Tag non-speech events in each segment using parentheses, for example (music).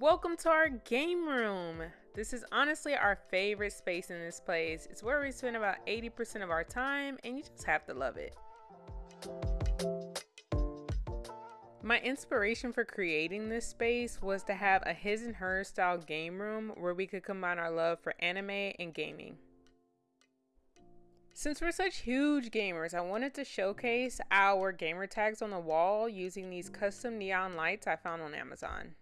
Welcome to our game room. This is honestly our favorite space in this place. It's where we spend about 80% of our time and you just have to love it. My inspiration for creating this space was to have a his and her style game room where we could combine our love for anime and gaming. Since we're such huge gamers, I wanted to showcase our gamer tags on the wall using these custom neon lights I found on Amazon.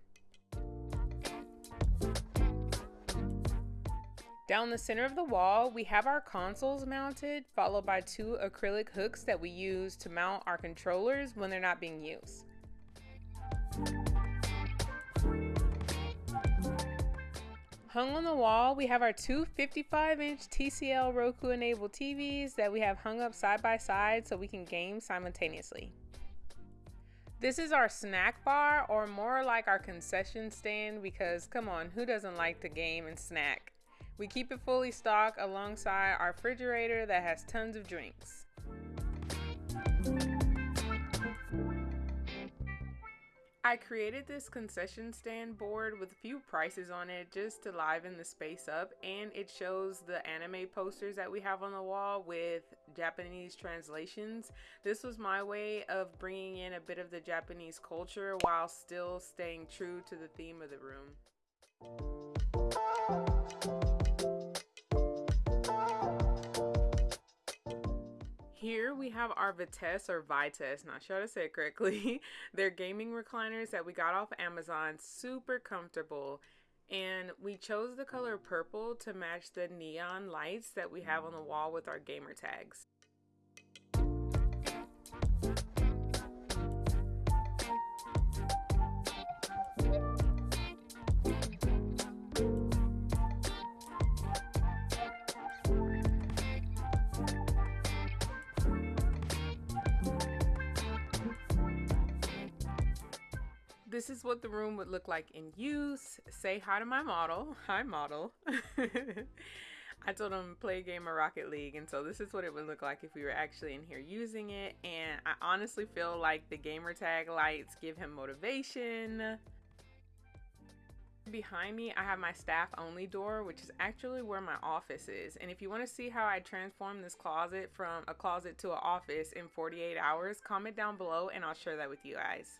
Down the center of the wall, we have our consoles mounted, followed by two acrylic hooks that we use to mount our controllers when they're not being used. Hung on the wall, we have our two 55 inch TCL Roku enabled TVs that we have hung up side by side so we can game simultaneously. This is our snack bar, or more like our concession stand, because come on, who doesn't like to game and snack? We keep it fully stocked alongside our refrigerator that has tons of drinks. I created this concession stand board with a few prices on it just to liven the space up and it shows the anime posters that we have on the wall with Japanese translations. This was my way of bringing in a bit of the Japanese culture while still staying true to the theme of the room. Here we have our Vitesse or Vitesse, not sure how to say it correctly. (laughs) They're gaming recliners that we got off Amazon, super comfortable. And we chose the color purple to match the neon lights that we have on the wall with our gamer tags. This is what the room would look like in use. Say hi to my model. Hi, model. (laughs) I told him play a game of Rocket League, and so this is what it would look like if we were actually in here using it. And I honestly feel like the gamer tag lights give him motivation. Behind me, I have my staff only door, which is actually where my office is. And if you want to see how I transform this closet from a closet to an office in 48 hours, comment down below and I'll share that with you guys.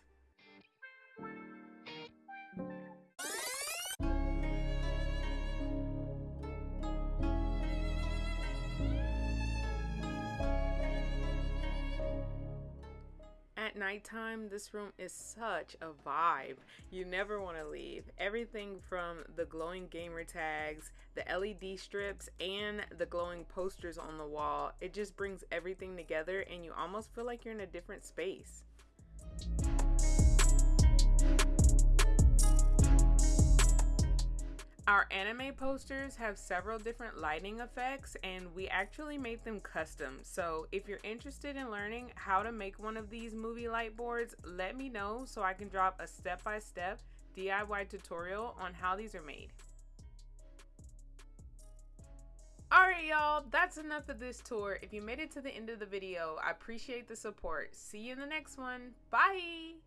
At nighttime, this room is such a vibe. You never want to leave. Everything from the glowing gamer tags, the LED strips, and the glowing posters on the wall, it just brings everything together and you almost feel like you're in a different space. Our anime posters have several different lighting effects and we actually made them custom. So if you're interested in learning how to make one of these movie light boards, let me know so I can drop a step-by-step -step DIY tutorial on how these are made. Alright y'all, that's enough of this tour. If you made it to the end of the video, I appreciate the support. See you in the next one. Bye!